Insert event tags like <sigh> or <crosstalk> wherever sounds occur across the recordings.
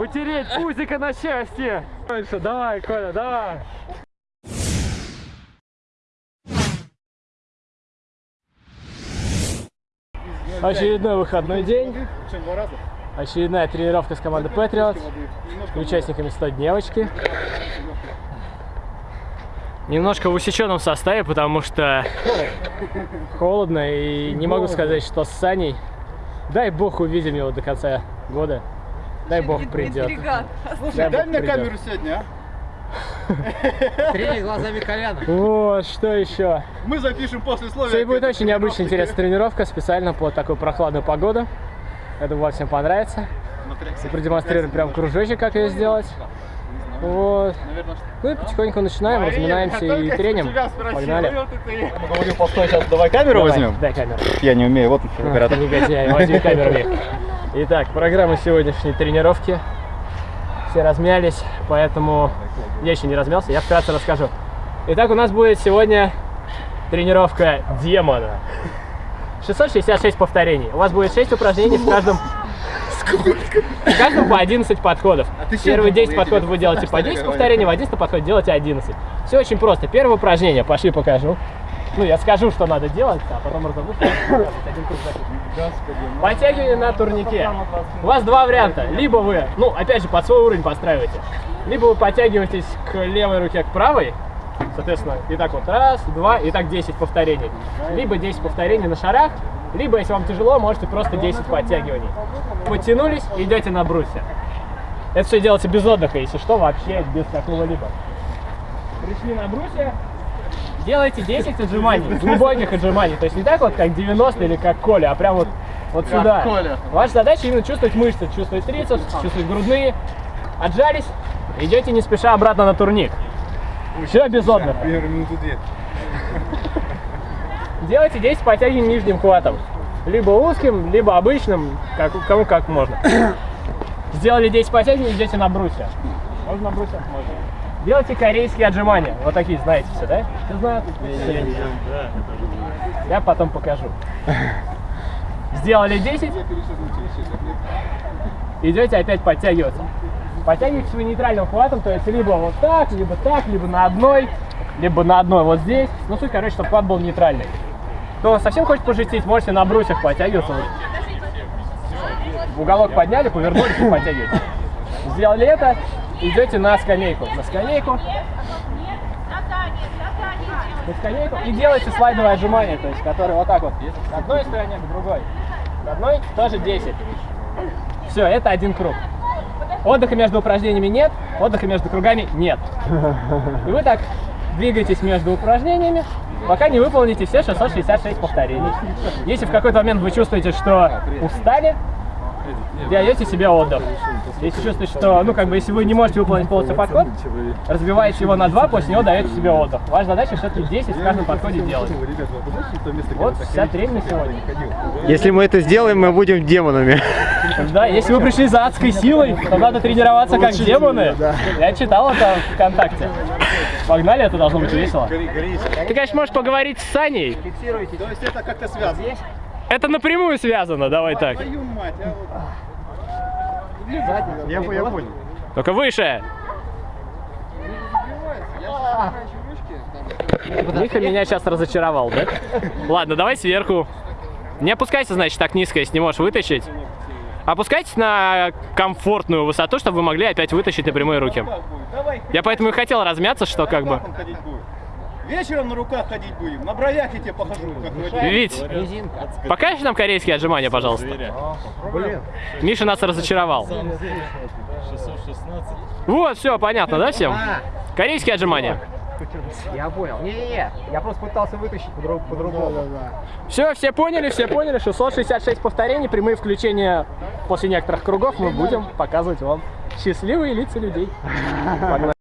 Потереть пузика на счастье. Дальше, давай, Коля, давай. Очередной выходной день. Очередная тренировка с командой Patriot. Участниками 100 девочки. Немножко в усеченном составе, потому что холодно. И не могу сказать, что с Саней. Дай бог увидим его до конца года. Дай бог придет. Слушай, дай мне камеру сегодня, а? Тренинг глазами Коляна. Вот, что еще? Мы запишем послесловие. Сегодня будет очень необычная, интересная тренировка, специально под такую прохладную погоду. Я думаю, всем понравится. И продемонстрируем прям кружочек, как ее сделать. Вот. Наверное, что? Ну и потихоньку начинаем, разминаемся и треним. Погнали. Говорил, постой, сейчас давай камеру Давай, возьмем. Дай камеру. Я не умею, вот А, оператор. ты негодяй, возьми камеру. Итак, программа сегодняшней тренировки. Все размялись, поэтому я еще не размялся, я вкратце расскажу. Итак, у нас будет сегодня тренировка демона. 666 повторений. У вас будет 6 упражнений в каждом... В каждом по 11 подходов. А ты Первые думал? 10 Я подходов вы делаете по ли 10 говорю? повторений, в 11 подходе делаете 11. Все очень просто. Первое упражнение, пошли покажу. Ну, я скажу, что надо делать, а потом круг запишем. Подтягивание на турнике. У вас два варианта. Либо вы, ну, опять же, под свой уровень подстраиваете. Либо вы подтягиваетесь к левой руке, к правой. Соответственно, и так вот раз, два, и так 10 повторений. Либо 10 повторений на шарах, либо, если вам тяжело, можете просто 10 подтягиваний. Подтянулись, идете на брусья. Это все делается без отдыха, если что, вообще без какого-либо. Пришли на брусья, делайте 10 отжиманий, глубоких отжиманий. То есть не так вот, как 90 или как Коля, а прям вот, вот Как сюда. Коля. Ваша задача именно чувствовать мышцы, чувствовать трицепс, чувствовать грудные. Отжались, идете не спеша обратно на турник. Все без отдыха. Делайте 10 подтягиваний нижним хватом. Либо узким, либо обычным, как, кому как можно. Сделали 10 подтягиваний, идете на брусья. Можно на брусьях? Можно. Делайте корейские отжимания. Вот такие, знаете все, да? Все знают? Я потом покажу. Сделали 10. Идете опять подтягиваться. Подтягиваетесь вы нейтральным хватом, то есть либо вот так, либо так, либо на одной, либо на одной вот здесь. Ну, суть, короче, чтобы хват был нейтральный. Кто совсем хочет пожестить, можете на брусьях подтягиваться. В уголок подняли, повернулись и подтягиваетесь. Сделали это, идете на скамейку. На скамейку, на скамейку и делаете слайдовое отжимание, то есть, которое вот так вот. К одной стороне, к другой. К одной тоже 10. Все, это один круг. Отдыха между упражнениями нет, отдыха между кругами нет. И вы так двигаетесь между упражнениями, пока не выполните все 666 повторений. Если в какой-то момент вы чувствуете, что устали, даете себе отдых. Если чувствуете, что, ну, как бы, если вы не можете выполнить полностью подход, разбиваете его на два, после него даете себе отдых. Ваша задача все-таки 10 в каждом подходе делать. Вот вся тренинг на сегодня. Если мы это сделаем, мы будем демонами. Да, если вы пришли за адской силой, то надо тренироваться как демоны. Я читал это ВКонтакте. Погнали, это должно быть весело. Ты, конечно, можешь поговорить с Саней. То есть это как-то связано. Это напрямую связано, давай так. А. Я, я понял. Только выше. Миха меня сейчас разочаровал, да? Ладно, давай сверху. Не опускайся, значит, так низко, если не можешь вытащить. Опускайтесь на комфортную высоту, чтобы вы могли опять вытащить на прямые руки. Я поэтому и хотел размяться, что как бы... Вечером на руках ходить будем. На бровях я тебе покажу, как. Вить, покажешь нам корейские отжимания, пожалуйста? Блин. Миша нас разочаровал. Вот, все, понятно, да, всем? Корейские отжимания. Я понял. Не-не-не, я просто пытался вытащить по-друг- по-другому. Все, все поняли, все поняли. 666 повторений, прямые включения после некоторых кругов мы будем показывать вам счастливые лица людей. Погнали. <laughs>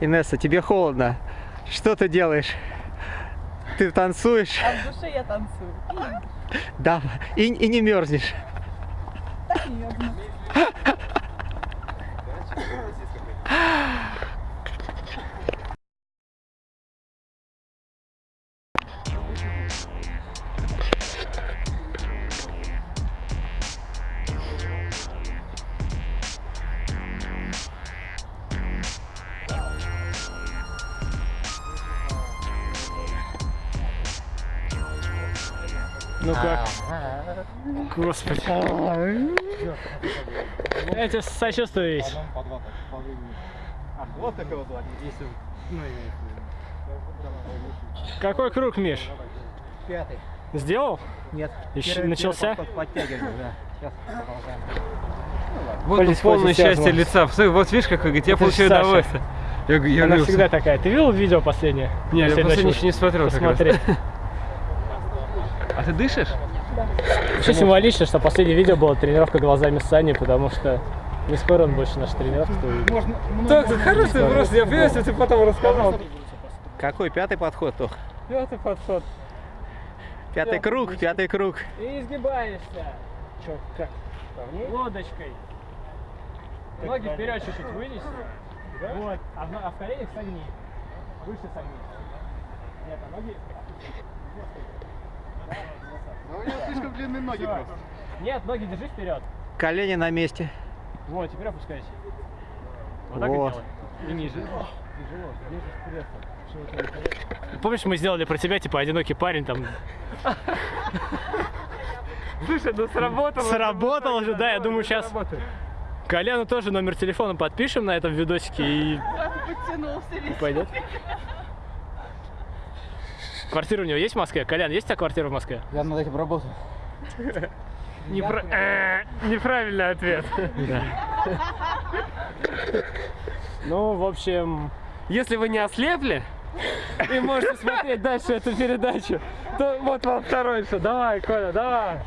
Инесса, тебе холодно. Что ты делаешь? Ты танцуешь? А в душе я танцую. Да. И, и не мерзнешь. Так. Ну как? Господи. Я тебе сочувствую весь. Вот такого вот. Какой круг, Миш? Пятый. Сделал? Нет. Ещё начался? Подтягивание, да. Сейчас продолжаем. Вот тут полное счастье лица. Посмотри, Вот видишь, как говорит, я получаю удовольствие. Я, я Она говорю, всегда такая. Ты видел видео последнее? Не, я Последнее еще не смотрел как раз. <laughs> Ты дышишь? Еще символично, что последнее видео было тренировка глазами Сани, потому что не скоро он больше наша тренировка. Так, это хороший вопрос. Я понимаю, если ты потом рассказал. Какой пятый подход, Тох? Пятый подход. Пятый круг, пятый круг. И изгибаешься. Че, как? Лодочкой. Ноги вперед чуть-чуть вынеси. Вот. А в, а в коленях согни. Выше согни. Нет, а ноги... Ну, у него слишком длинные ноги Всё. просто. Нет, ноги держи вперед. Колени на месте. Вот, теперь опускайся. Вот так Вот. и делай. И ниже. Тяжело, ниже вперед. Помнишь, мы сделали про тебя, типа, одинокий парень там. Слушай, ну сработало. Сработало же, да, я думаю, сейчас Коляну тоже номер телефона подпишем на этом видосике и Подтянулся весь. пойдет. Квартира у него есть в Москве? Колян, есть у тебя квартира в Москве? Я над этим работаю. Э, Неправильный ответ. Ну, в общем, Если вы не ослепли и можете смотреть дальше эту передачу, то вот вам второй еще. Давай, Коля, давай.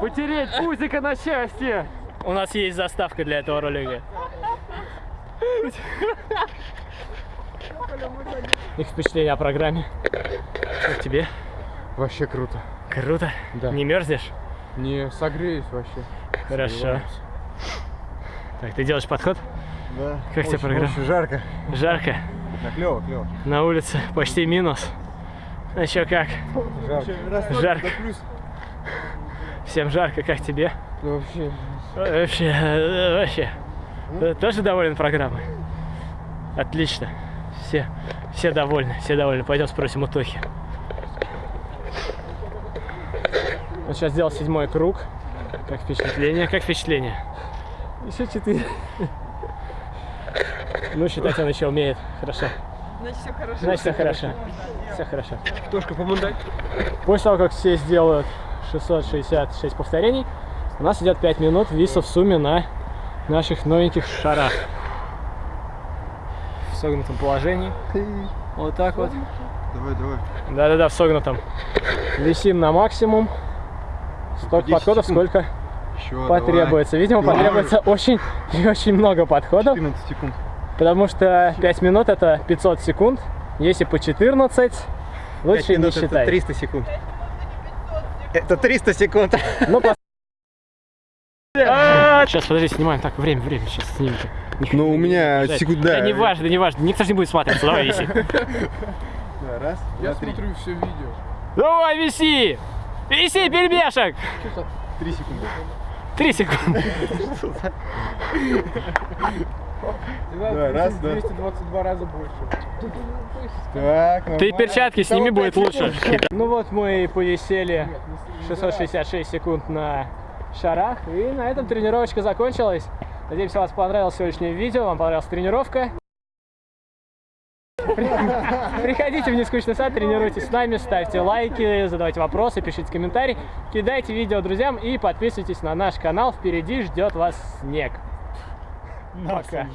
Потереть пузика на счастье. у нас есть заставка для этого ролика. Их впечатление о программе. Как тебе? Вообще круто. Круто. Да. Не мерзнешь? Не согреюсь вообще. Хорошо. Так, ты делаешь подход? Да. Как тебе программа? Очень жарко. Жарко. Да, клево, клево. На улице почти минус. Ну еще как? Жарко. Жарко. Всем жарко, как тебе? Да вообще. Вообще, э, вообще. Ты тоже доволен программой? Отлично. Все, все довольны, все довольны. Пойдем спросим у Тохи. Он сейчас сделал седьмой круг. Как впечатление? Как впечатление? Еще четыре. Ну, считать он еще умеет. Хорошо. Значит, все хорошо. Значит, все хорошо. Все хорошо. Тошка, помундай. После того, как все сделают 666 повторений, у нас идет 5 минут виса в сумме на наших новеньких шарах. В согнутом положении. Вот так вот. Давай, давай. Да-да-да, в согнутом. Висим на максимум. Столько 10 подходов, секунд. сколько Еще потребуется. Видимо, Давай. потребуется очень <laughs> и очень много подходов, 14 секунд. потому что 5 минут это 500 секунд. Если по 14, лучше не минут это считать. 300 секунд. Это 300 секунд. Ну, <laughs> пос- Сейчас, подожди, снимаем. Так, время, время, сейчас снимите. Ну, у меня Да, секунд, Да, да. не важно, не важно. Никто же не будет смотреться. Давай, виси. <laughs> Да, Раз, Я смотрю все видео. Давай, виси! Виси, пельмешек! Три секунды. Три секунды. Давай, раз, два. 222 раза больше. Так, Ты перчатки сними, будет лучше. Ну вот мы и повисели 666 секунд на шарах. И на этом тренировочка закончилась. Надеемся, вам понравилось сегодняшнее видео, вам понравилась тренировка. При- <laughs> Приходите в нескучный сад, тренируйтесь с нами, ставьте лайки, задавайте вопросы, пишите комментарии, кидайте видео друзьям и подписывайтесь на наш канал. Впереди ждет вас снег. Пока.